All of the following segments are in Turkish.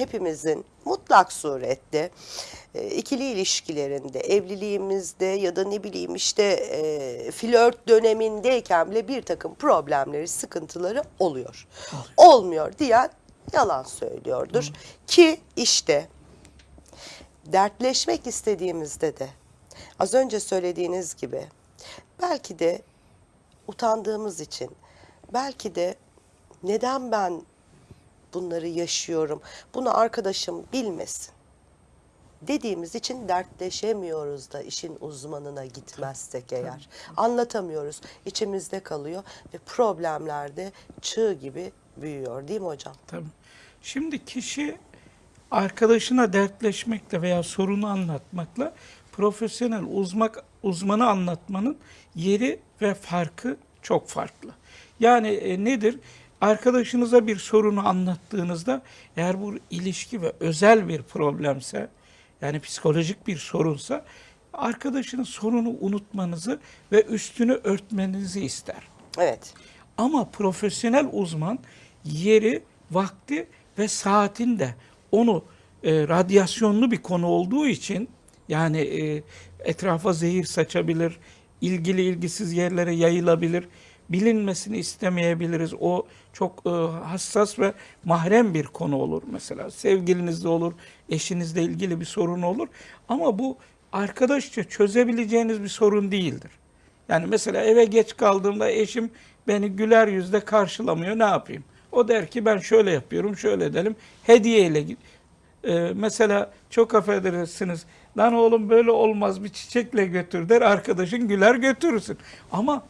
hepimizin mutlak surette e, ikili ilişkilerinde, evliliğimizde ya da ne bileyim işte e, flört dönemindeyken bile bir takım problemleri, sıkıntıları oluyor. Olmuyor diyen yalan söylüyordur. Ki işte dertleşmek istediğimizde de az önce söylediğiniz gibi belki de utandığımız için belki de neden ben bunları yaşıyorum bunu arkadaşım bilmesin dediğimiz için dertleşemiyoruz da işin uzmanına gitmezsek eğer. Anlatamıyoruz. içimizde kalıyor ve problemler de çığ gibi büyüyor değil mi hocam? Tabii. Şimdi kişi arkadaşına dertleşmekle veya sorunu anlatmakla profesyonel uzmak, uzmanı anlatmanın yeri ve farkı çok farklı. Yani e, nedir? Arkadaşınıza bir sorunu anlattığınızda eğer bu ilişki ve özel bir problemse yani psikolojik bir sorunsa arkadaşının sorunu unutmanızı ve üstünü örtmenizi ister. Evet. Ama profesyonel uzman yeri, vakti ve saatinde onu e, radyasyonlu bir konu olduğu için yani e, etrafa zehir saçabilir, ilgili ilgisiz yerlere yayılabilir, bilinmesini istemeyebiliriz. O çok e, hassas ve mahrem bir konu olur mesela. Sevgilinizle olur, eşinizle ilgili bir sorun olur. Ama bu arkadaşça çözebileceğiniz bir sorun değildir. Yani mesela eve geç kaldığımda eşim beni güler yüzle karşılamıyor. Ne yapayım? O der ki ben şöyle yapıyorum, şöyle edelim. Hediyeyle. Ee, mesela çok affedersiniz. Lan oğlum böyle olmaz bir çiçekle götür der. Arkadaşın güler götürürsün. Ama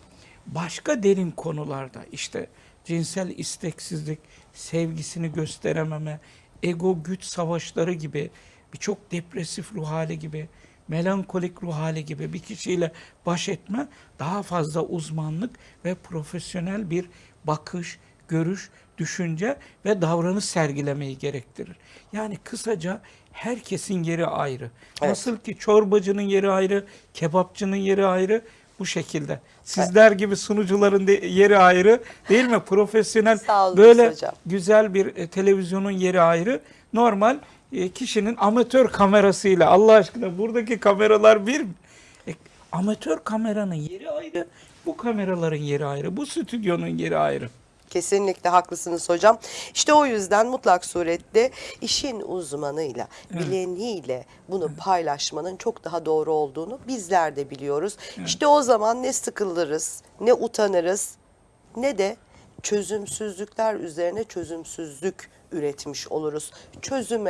başka derin konularda işte cinsel isteksizlik, sevgisini gösterememe, ego güç savaşları gibi birçok depresif ruh hali gibi melankolik ruh hali gibi bir kişiyle baş etme daha fazla uzmanlık ve profesyonel bir bakış, görüş, düşünce ve davranış sergilemeyi gerektirir. Yani kısaca herkesin yeri ayrı. Evet. Nasıl ki çorbacının yeri ayrı, kebapçının yeri ayrı bu şekilde. Sizler gibi sunucuların de- yeri ayrı değil mi? Profesyonel olun böyle hocam. güzel bir e, televizyonun yeri ayrı. Normal e, kişinin amatör kamerasıyla Allah aşkına buradaki kameralar bir? E, amatör kameranın yeri ayrı, bu kameraların yeri ayrı, bu stüdyonun yeri ayrı. Kesinlikle haklısınız hocam. İşte o yüzden mutlak surette işin uzmanıyla, bileniyle bunu paylaşmanın çok daha doğru olduğunu bizler de biliyoruz. İşte o zaman ne sıkılırız, ne utanırız, ne de çözümsüzlükler üzerine çözümsüzlük üretmiş oluruz. Çözüme